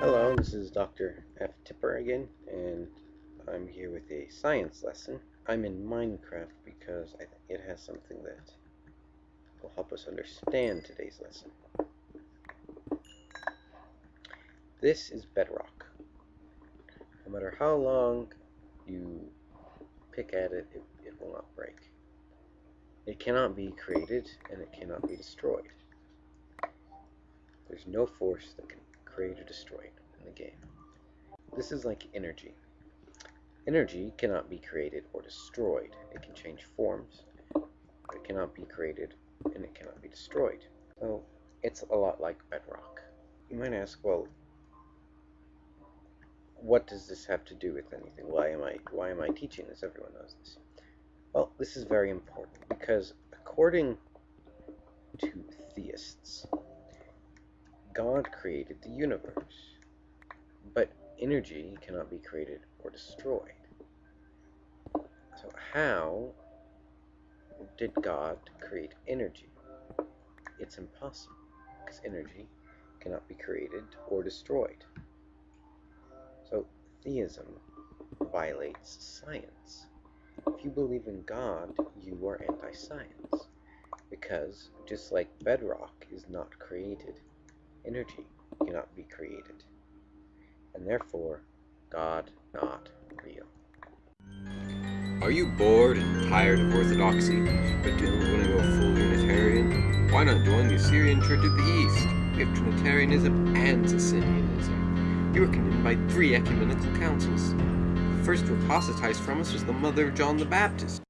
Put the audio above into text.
Hello, this is Dr. F. Tipper again, and I'm here with a science lesson. I'm in Minecraft because I think it has something that will help us understand today's lesson. This is bedrock. No matter how long you pick at it, it, it will not break. It cannot be created, and it cannot be destroyed. There's no force that can create or destroy it in the game. This is like energy. Energy cannot be created or destroyed. It can change forms, but it cannot be created and it cannot be destroyed. So it's a lot like bedrock. You might ask, well, what does this have to do with anything? Why am I why am I teaching this? Everyone knows this. Well, this is very important because according to theists, God created the universe, but energy cannot be created or destroyed. So how did God create energy? It's impossible, because energy cannot be created or destroyed. So theism violates science. If you believe in God, you are anti-science, because just like bedrock is not created, energy cannot be created, and therefore God not real. Are you bored and tired of orthodoxy, but don't want to go full Unitarian? Why not join the Assyrian Church of the East? We have Trinitarianism and Socinianism. We were condemned by three ecumenical councils. The first to apostatize from us was the mother of John the Baptist.